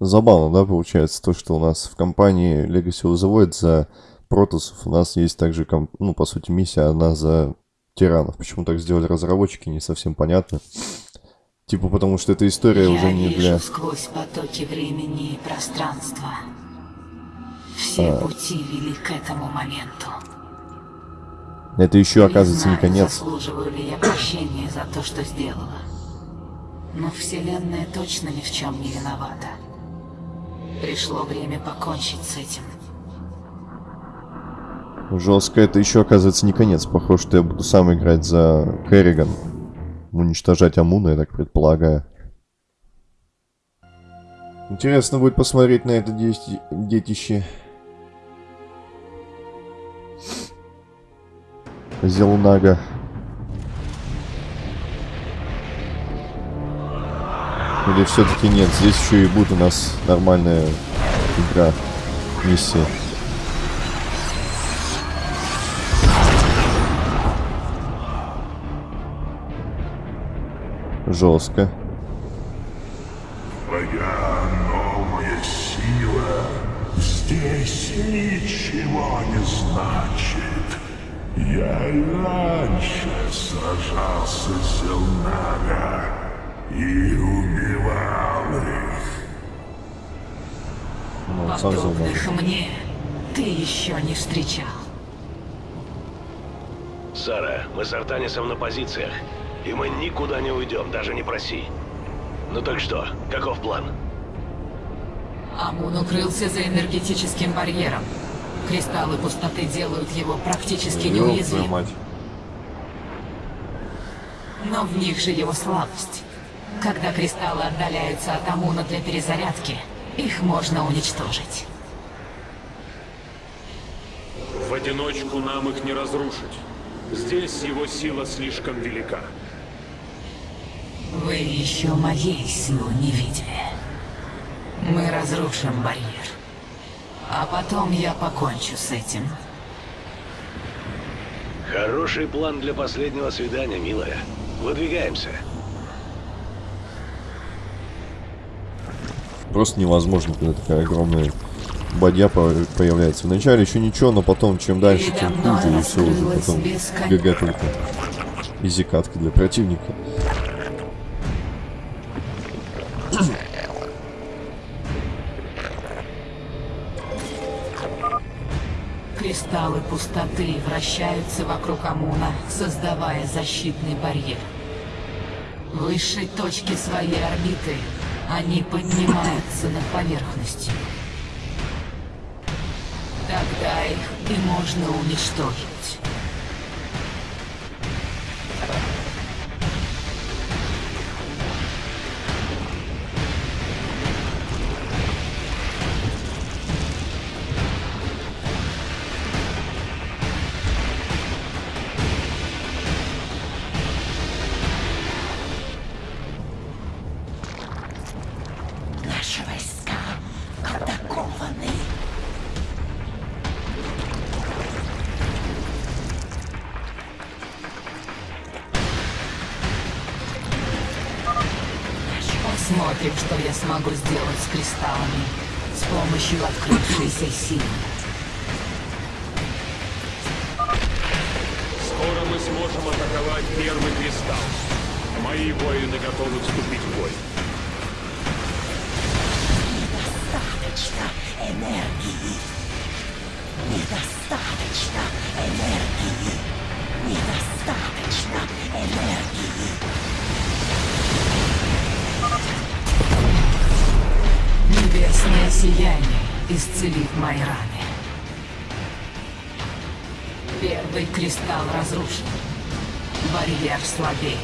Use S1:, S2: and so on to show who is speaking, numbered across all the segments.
S1: Забавно, да, получается, то, что у нас в компании Legacy Void за протосов у нас есть также, ну, по сути, миссия одна за тиранов. Почему так сделали разработчики, не совсем понятно. Типа потому что эта история
S2: Я
S1: уже не
S2: вижу
S1: для...
S2: сквозь потоки времени и пространства. Все
S1: А.
S2: пути вели к этому моменту.
S1: Это еще,
S2: Не
S1: оказывается, не
S2: знаю,
S1: конец.
S2: заслуживаю ли я прощения за то, что сделала. Но Вселенная точно ни в чем не виновата. Пришло время покончить с этим.
S1: Жестко. Это еще, оказывается, не конец. Похоже, что я буду сам играть за Керриган. Уничтожать Амуна, я так предполагаю. Интересно будет посмотреть на это дети- детище. Зелунага. Или все-таки нет, здесь еще и будет у нас нормальная игра, миссия. Жестко.
S3: Твоя новая сила здесь ничего не значит. Я раньше сражался с Зелнага и убивал их.
S1: Ну.
S2: Подобных мне ты еще не встречал.
S4: Сара, мы с Артанисом на позициях, и мы никуда не уйдем, даже не проси. Ну так что, каков план?
S2: Амун укрылся за энергетическим барьером. Кристаллы пустоты делают его практически неуязвимым. Но в них же его слабость. Когда кристаллы отдаляются от Амуна для перезарядки, их можно уничтожить.
S5: В одиночку нам их не разрушить. Здесь его сила слишком велика.
S2: Вы еще моей силы не видели. Мы разрушим барьер. А потом я покончу с этим.
S4: Хороший план для последнего свидания, милая. Выдвигаемся.
S1: Просто невозможно, когда такая огромная бадья по- появляется. Вначале еще ничего, но потом, чем дальше, тем хуже, и все уже потом ГГ только. Изи катка для противника.
S2: Кристаллы пустоты вращаются вокруг Амуна, создавая защитный барьер. Высшей точке своей орбиты они поднимаются над поверхностью. Тогда их и можно уничтожить. Посмотрим, что я смогу сделать с кристаллами с помощью открывшейся силы.
S5: Скоро мы сможем атаковать первый кристалл. Мои воины готовы вступить
S2: мои раны. Первый кристалл разрушен. Барьер слабеет.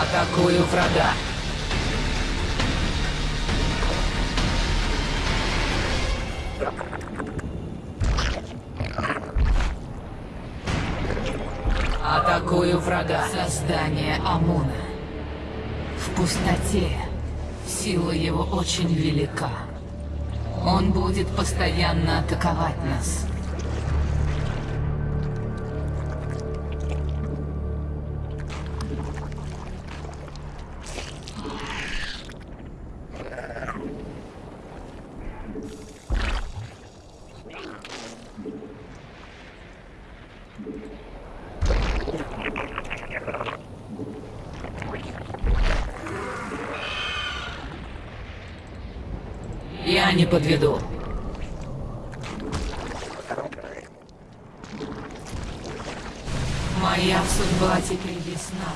S2: Атакую врага. Атакую врага. Создание Амуна. В пустоте сила его очень велика. Он будет постоянно атаковать нас. Подведу. Моя судьба теперь ясна.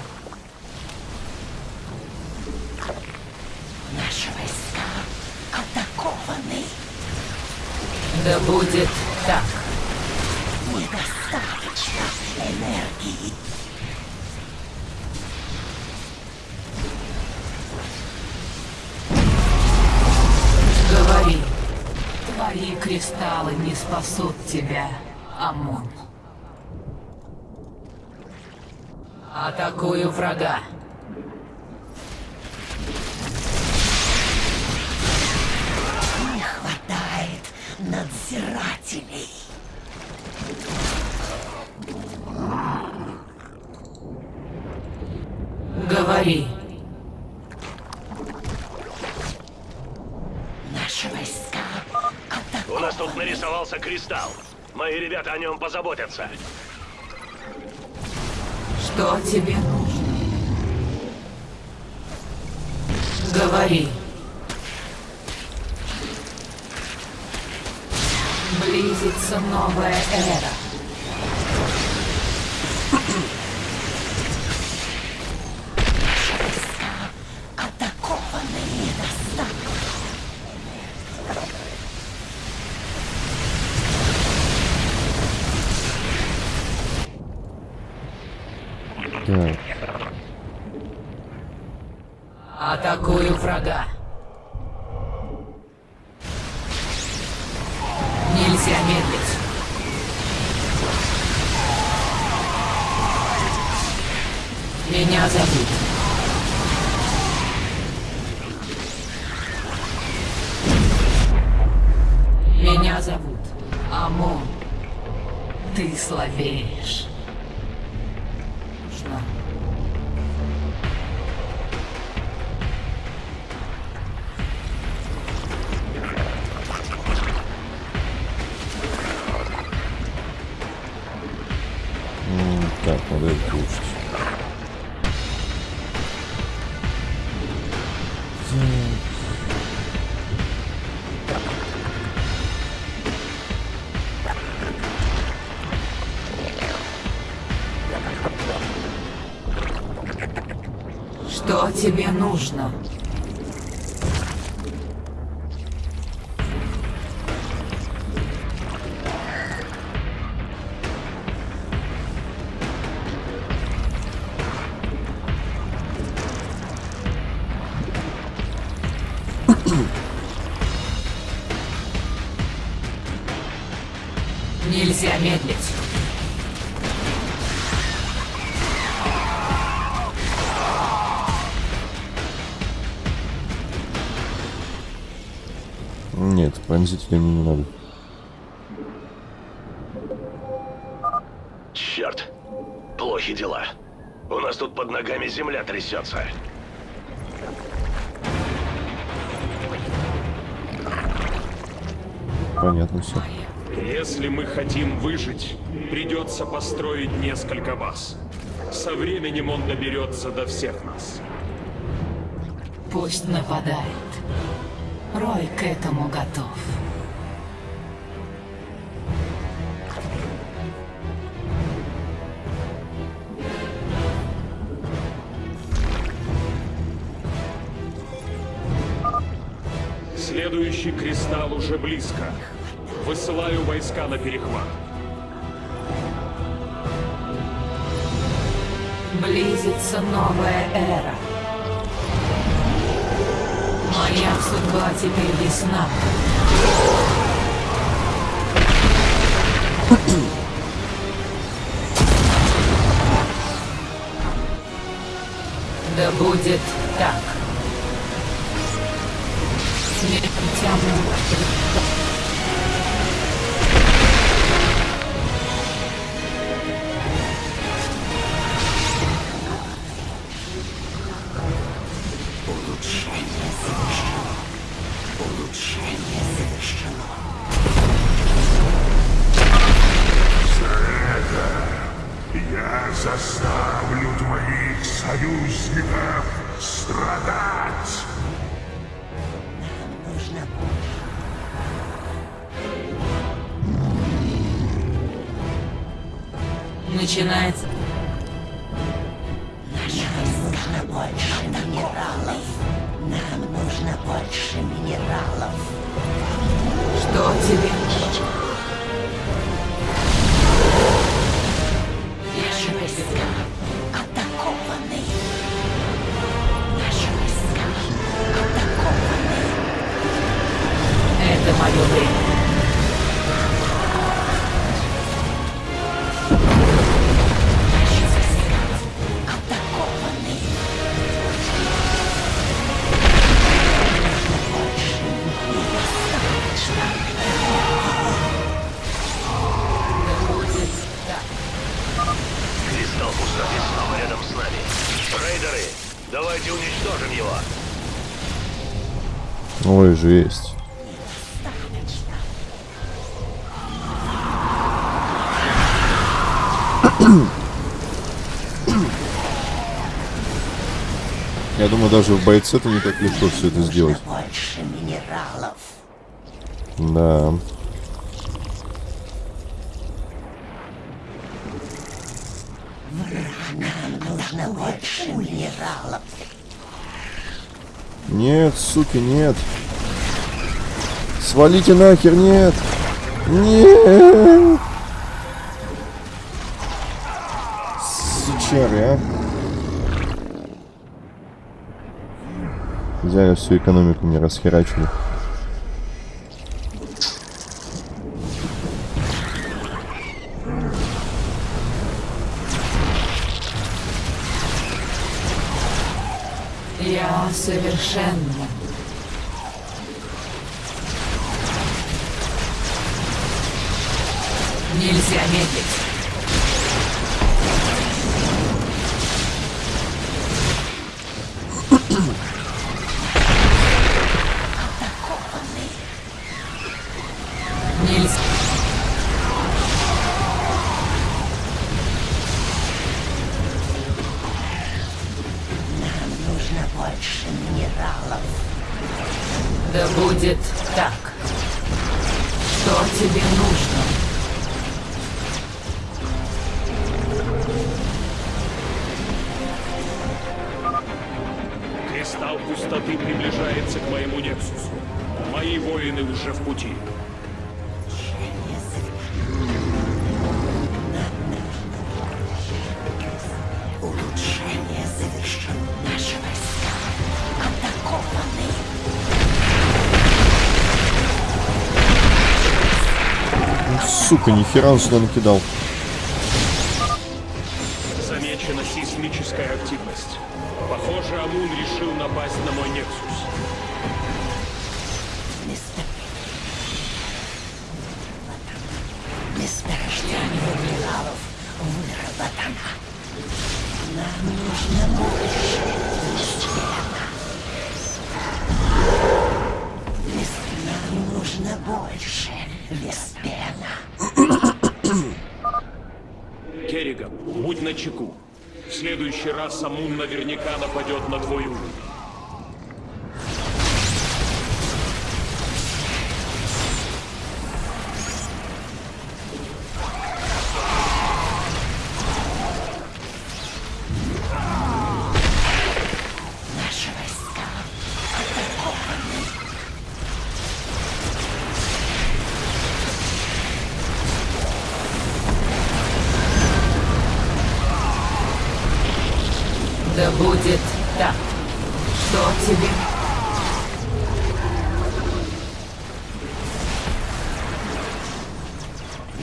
S6: Наши войска атакованы.
S2: Да будет так.
S6: Недостаточно энергии.
S2: Кристаллы не спасут тебя, Амон. Атакую врага.
S6: Не хватает надзирателей.
S2: Говори.
S4: Нас тут нарисовался кристалл. Мои ребята о нем позаботятся.
S2: Что тебе нужно? Говори. Близится новая эра. Меня зовут. Меня зовут Амон. Ты слабеешь. Что тебе нужно?
S1: Пронзителя мне не надо.
S4: Черт. Плохи дела. У нас тут под ногами земля трясется.
S1: Понятно все.
S5: Если мы хотим выжить, придется построить несколько баз. Со временем он доберется до всех нас.
S2: Пусть нападает. Рой к этому готов.
S5: Следующий кристалл уже близко. Высылаю войска на перехват.
S2: Близится новая эра. Моя судьба теперь ясна. Да будет так.
S6: Siamo
S2: Начинается.
S6: Войска больше минералов. Нам нужно больше минералов.
S2: Что тебе?
S6: Наши войска атакованы. Наши войска атакованы.
S2: Это мое время.
S1: Ой, жесть. Я думаю, даже в бойце это не так легко все это сделать.
S6: Больше минералов.
S1: Да.
S6: Нужно больше минералов.
S1: Нет, суки, нет. Свалите нахер, нет. Нет. Сучары, а. Взяли всю экономику мне расхерачили.
S2: Я совершенна. Нельзя медлить. Да будет так. Что тебе нужно?
S5: Пустоты приближается к моему Нексусу. Мои воины уже в пути.
S6: Улучшение завершено. Наши войска атакованы.
S1: Сука, нихера он сюда накидал.
S5: Активность. Похоже, Амун решил напасть на мой Нексус.
S6: Место... Месторождение минералов выработано. Нам нужно больше Веспена. Вес- Нам нужно больше Веспена.
S5: Керриган, будь начеку. Следующий раз Амун наверняка нападет на твой уровень.
S2: Будет так. Что тебе?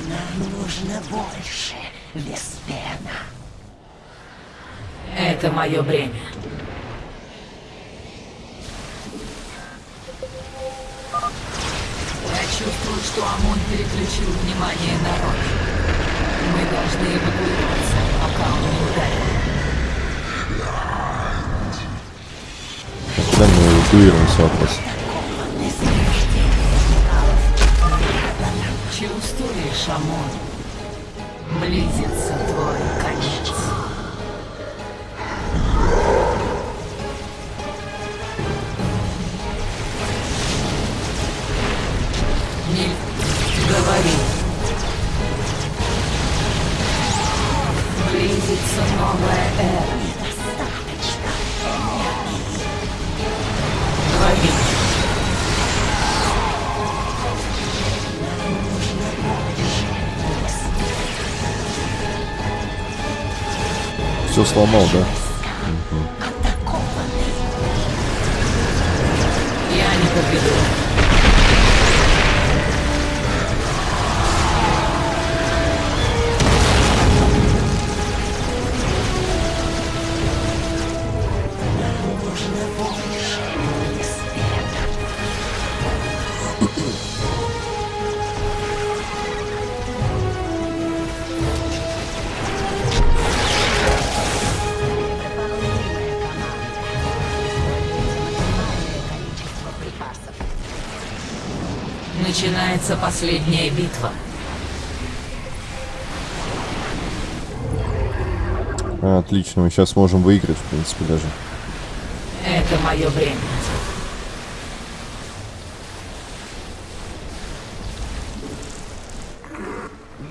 S6: Нам нужно больше Веспена.
S2: Это мое бремя. Я чувствую, что ОМОН переключил внимание народа. Мы должны эвакуироваться, пока он не ударил.
S1: Да, мы эвакуируемся вопрос.
S2: Чувствуешь, ОМОН? Близится твой конец.
S1: Сломал, да?
S2: Начинается последняя битва.
S1: А, отлично, мы сейчас можем выиграть, в принципе, даже.
S2: Это мое время.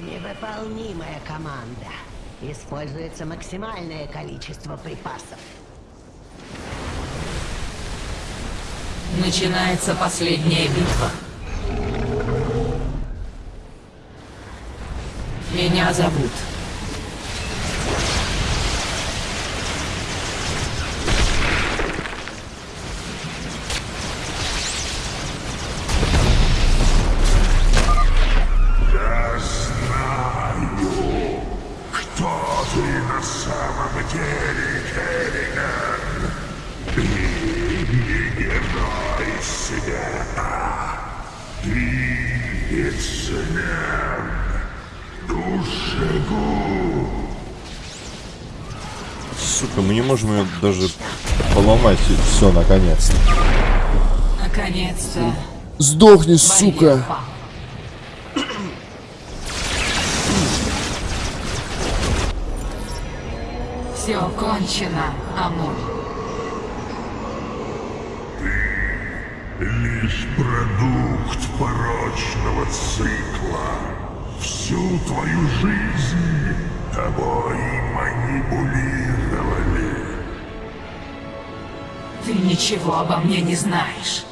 S6: Невыполнимая команда. Используется максимальное количество припасов.
S2: Начинается последняя битва. Меня зовут.
S1: Сука, мы не можем ее даже поломать. Все, наконец-то.
S2: Наконец-то.
S1: Сдохни, сука!
S2: Все кончено, Амур.
S3: Лишь продукт порочного цикла. Всю твою жизнь тобой манипулировали.
S2: Ты ничего обо мне не знаешь.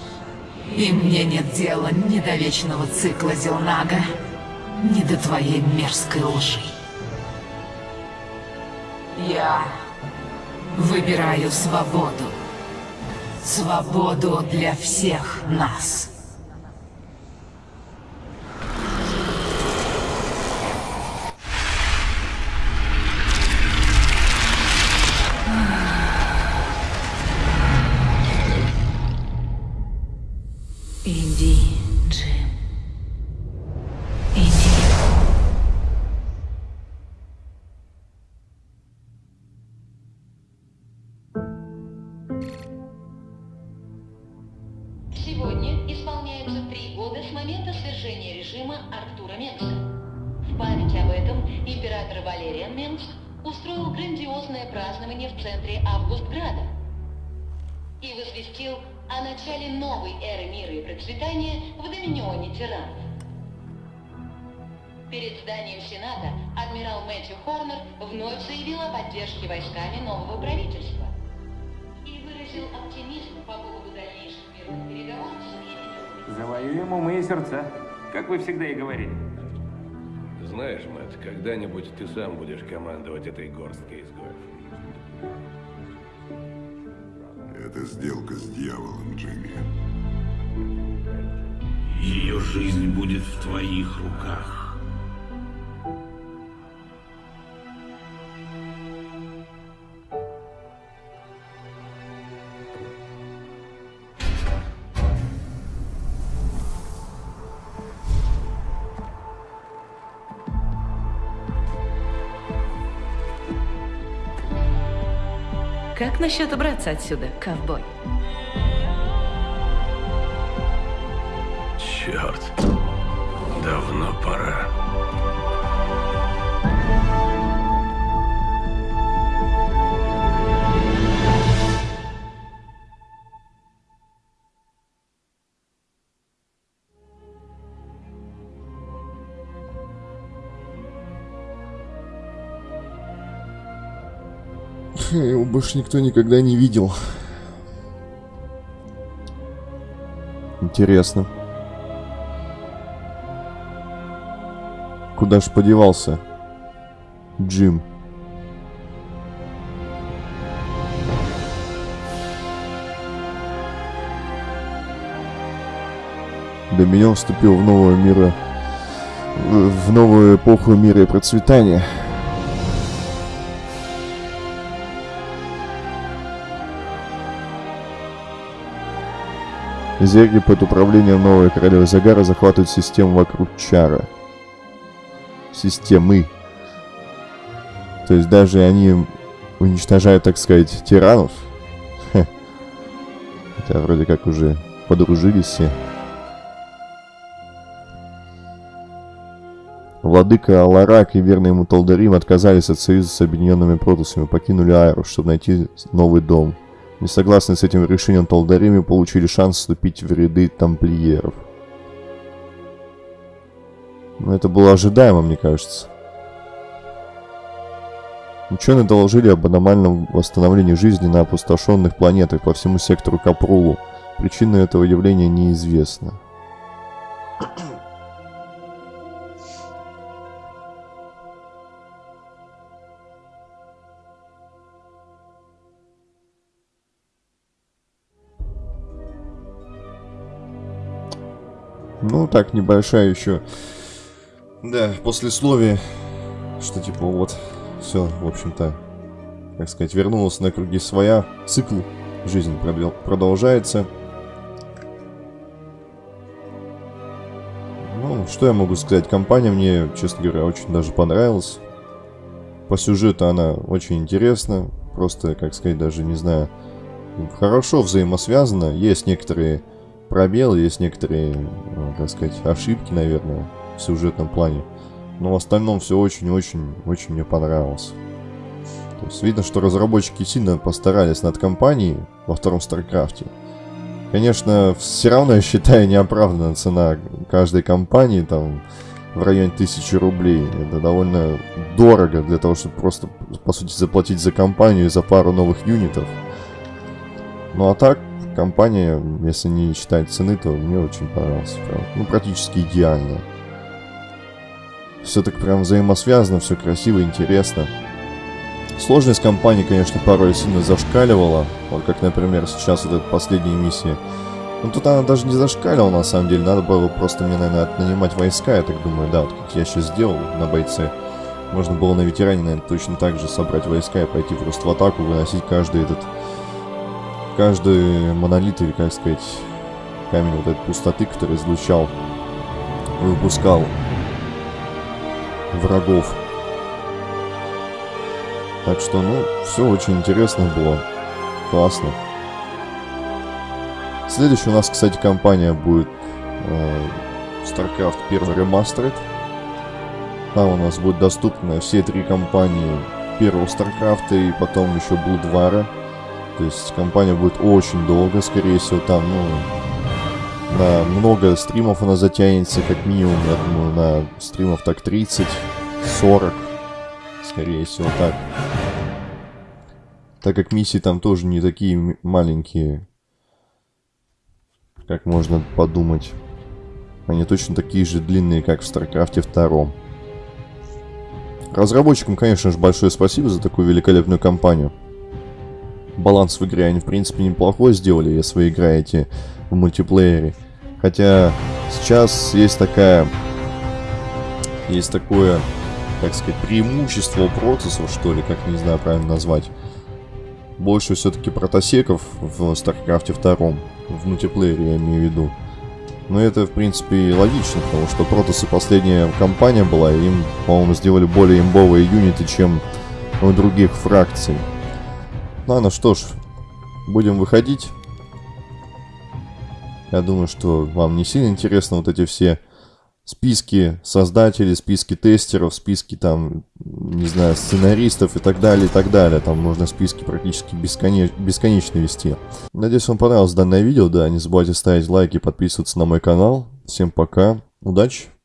S2: И мне нет дела ни до вечного цикла Зелнага, ни до твоей мерзкой лжи. Я выбираю свободу. Свободу для всех нас.
S7: Возвестил о начале новой эры мира и процветания в Доминионе тиранов. Перед зданием Сената адмирал Мэтью Хорнер вновь заявил о поддержке войсками нового правительства и выразил оптимизм по поводу дальнейших мирных переговоров с
S8: Завоюем умы и сердца, как вы всегда и говорили.
S4: Знаешь, Мэтт, когда-нибудь ты сам будешь командовать этой горсткой изгоев.
S3: Это сделка с дьяволом, Джимми.
S9: Ее жизнь будет в твоих руках.
S10: Как насчет убраться отсюда, ковбой?
S4: Черт. Давно пора.
S1: больше никто никогда не видел. Интересно. Куда ж подевался Джим? Для меня он вступил в новую мира, в новую эпоху мира и процветания. Зерги под управлением новой королевы Загара захватывают систему вокруг Чара. Системы. То есть даже они уничтожают, так сказать, тиранов. Хотя вроде как уже подружились все. Владыка Аларак и верный ему Талдарим отказались от союза с объединенными протусами, покинули Айру, чтобы найти новый дом. Несогласные с этим решением Талдарими получили шанс вступить в ряды тамплиеров. Но это было ожидаемо, мне кажется. Ученые доложили об аномальном восстановлении жизни на опустошенных планетах по всему сектору Капрулу. Причина этого явления неизвестна. Ну, так, небольшая еще... Да, послесловие, что типа вот, все, в общем-то, как сказать, вернулась на круги своя, цикл жизни продолжается. Ну, что я могу сказать, компания мне, честно говоря, очень даже понравилась. По сюжету она очень интересна, просто, как сказать, даже не знаю, хорошо взаимосвязана. Есть некоторые пробелы, есть некоторые, ну, так сказать, ошибки, наверное, в сюжетном плане. Но в остальном все очень-очень-очень мне понравилось. То есть видно, что разработчики сильно постарались над кампанией во втором StarCraft е. Конечно, все равно я считаю неоправданная цена каждой кампании, там, в районе тысячи рублей. Это довольно дорого для того, чтобы просто, по сути, заплатить за компанию и за пару новых юнитов. Ну а так, компания, если не считать цены, то мне очень понравился. Прям, ну, практически идеально. Все так прям взаимосвязано, все красиво, интересно. Сложность компании, конечно, порой сильно зашкаливала. Вот как, например, сейчас вот эта последняя миссия. Ну, тут она даже не зашкаливала, на самом деле. Надо было просто мне, наверное, нанимать войска, я так думаю. Да, вот как я сейчас сделал на бойце. Можно было на ветеране, наверное, точно так же собрать войска и пойти просто в атаку, выносить каждый этот каждый монолит, или как сказать, камень вот этой пустоты, который излучал, выпускал врагов. Так что, ну, все очень интересно было. Классно. Следующая у нас, кстати, компания будет э, StarCraft 1 Remastered. Там у нас будет доступны все три компании первого StarCraft и потом еще Bloodware. То есть компания будет очень долго, скорее всего, там, ну, на много стримов она затянется, как минимум, я думаю, на стримов так 30, 40, скорее всего, так. Так как миссии там тоже не такие маленькие, как можно подумать. Они точно такие же длинные, как в StarCraft е 2. Разработчикам, конечно же, большое спасибо за такую великолепную кампанию баланс в игре они, в принципе, неплохой сделали, если вы играете в мультиплеере. Хотя сейчас есть такая... Есть такое, как сказать, преимущество протоссов, что ли, как не знаю правильно назвать. Больше все-таки протосеков в StarCraft 2, в мультиплеере я имею в виду. Но это, в принципе, логично, потому что Протосы последняя компания была, и им, по-моему, сделали более имбовые юниты, чем у других фракций. Ладно, что ж, будем выходить. Я думаю, что вам не сильно интересно вот эти все списки создателей, списки тестеров, списки там, не знаю, сценаристов и так далее, и так далее. Там можно списки практически бесконеч... бесконечно вести. Надеюсь, вам понравилось данное видео. Да, не забывайте ставить лайки, подписываться на мой канал. Всем пока, удачи!